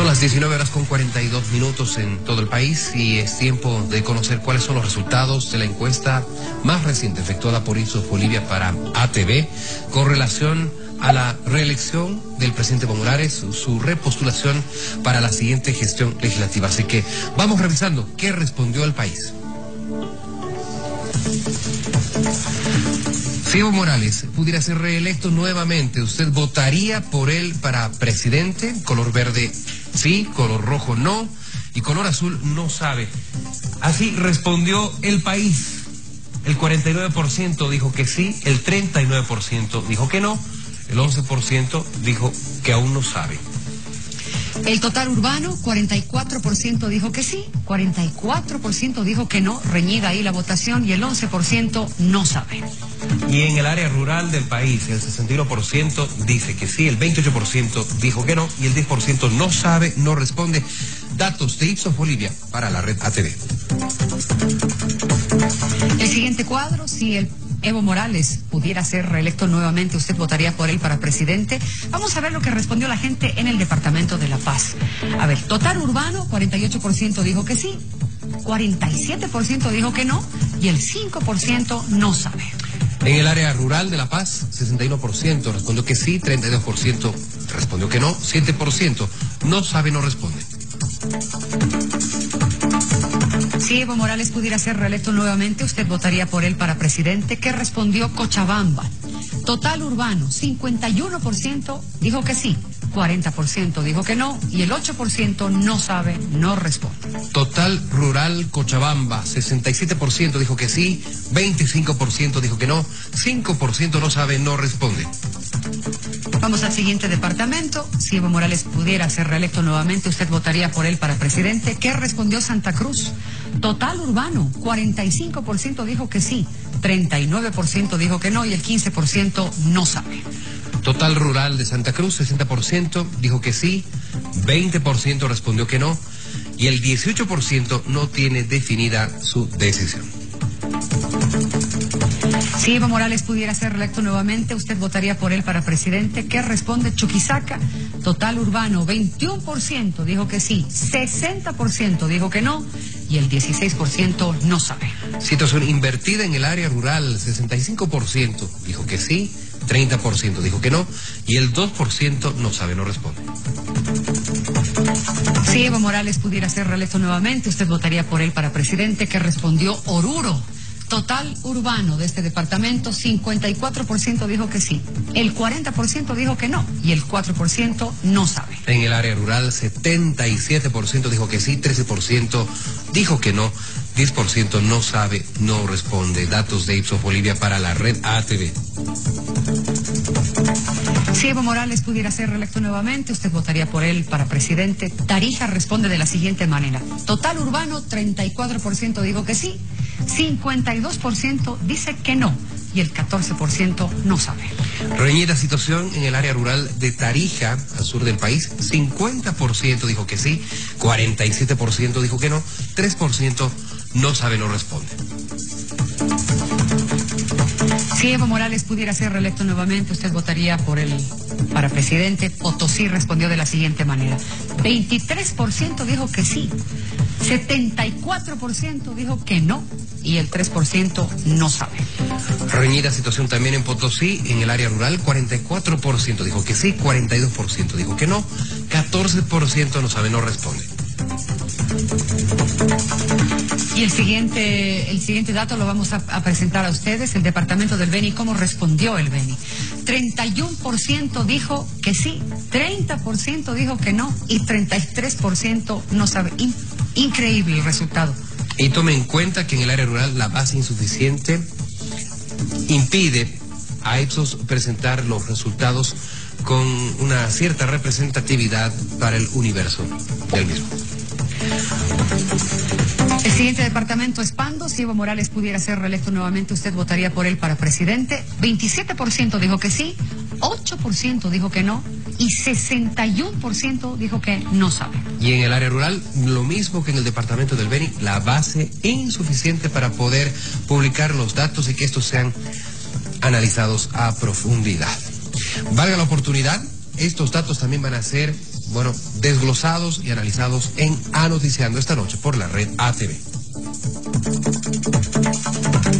Son las 19 horas con 42 minutos en todo el país y es tiempo de conocer cuáles son los resultados de la encuesta más reciente efectuada por Ipsos Bolivia para ATV con relación a la reelección del presidente su repostulación para la siguiente gestión legislativa. Así que vamos revisando qué respondió el país. Evo Morales pudiera ser reelecto nuevamente, ¿usted votaría por él para presidente? Color verde sí, color rojo no y color azul no sabe. Así respondió el país. El 49% dijo que sí, el 39% dijo que no, el 11% dijo que aún no sabe. El total urbano, 44% dijo que sí, 44% dijo que no, reñida ahí la votación y el 11% no sabe. Y en el área rural del país, el 61% dice que sí, el 28% dijo que no y el 10% no sabe, no responde. Datos de Ipsos Bolivia para la red ATV. El siguiente cuadro, si el Evo Morales pudiera ser reelecto nuevamente, ¿usted votaría por él para presidente? Vamos a ver lo que respondió la gente en el Departamento de La Paz. A ver, total urbano, 48% dijo que sí, 47% dijo que no y el 5% no sabe. En el área rural de La Paz, 61% respondió que sí, 32% respondió que no, 7% no sabe, no responde. Si Evo Morales pudiera ser reelecto nuevamente, ¿usted votaría por él para presidente? ¿Qué respondió Cochabamba? Total urbano, 51% dijo que sí, 40% dijo que no y el 8% no sabe, no responde. Total rural Cochabamba, 67% dijo que sí, 25% dijo que no, 5% no sabe, no responde. Vamos al siguiente departamento. Si Evo Morales pudiera ser reelecto nuevamente, ¿usted votaría por él para presidente? ¿Qué respondió Santa Cruz? Total urbano, 45% dijo que sí, 39% dijo que no y el 15% no sabe. Total rural de Santa Cruz, 60% dijo que sí, 20% respondió que no y el 18% no tiene definida su decisión. Si Evo Morales pudiera ser reelecto nuevamente, ¿usted votaría por él para presidente? ¿Qué responde Chuquisaca? Total urbano, 21% dijo que sí, 60% dijo que no y el 16% no sabe. Situación invertida en el área rural, 65% dijo que sí, 30% dijo que no y el 2% no sabe, no responde. Si Evo Morales pudiera ser reelecto nuevamente, ¿usted votaría por él para presidente? ¿Qué respondió Oruro? Total urbano de este departamento, 54% dijo que sí, el 40% dijo que no y el 4% no sabe. En el área rural, 77% dijo que sí, 13% dijo que no, 10% no sabe, no responde. Datos de Ipsos Bolivia para la red ATV. Si Evo Morales pudiera ser reelecto nuevamente, ¿usted votaría por él para presidente? Tarija responde de la siguiente manera. Total urbano, 34% dijo que sí, 52% dice que no y el 14% no sabe. Reñida situación en el área rural de Tarija, al sur del país. 50% dijo que sí, 47% dijo que no, 3% no sabe, no responde. Si Evo Morales pudiera ser reelecto nuevamente, ¿usted votaría por él para presidente? Potosí respondió de la siguiente manera. 23% dijo que sí, 74% dijo que no y el 3% no sabe. Reñida situación también en Potosí, en el área rural, 44% dijo que sí, 42% dijo que no, 14% no sabe, no responde. Y el siguiente, el siguiente dato lo vamos a, presentar a ustedes, el departamento del Beni, cómo respondió el Beni. 31% dijo que sí, 30% dijo que no y 33% no sabe. In- increíble el resultado. Y tome en cuenta que en el área rural la base insuficiente impide a Ipsos presentar los resultados con una cierta representatividad para el universo del mismo. Departamento es Pando. Si Evo Morales pudiera ser reelecto nuevamente, ¿usted votaría por él para presidente? 27% dijo que sí, 8% dijo que no y 61% dijo que no sabe. Y en el área rural, lo mismo que en el departamento del Beni, la base insuficiente para poder publicar los datos y que estos sean analizados a profundidad. Valga la oportunidad, estos datos también van a ser, bueno, desglosados y analizados en Anoticiando esta noche por la red ATV. あっ!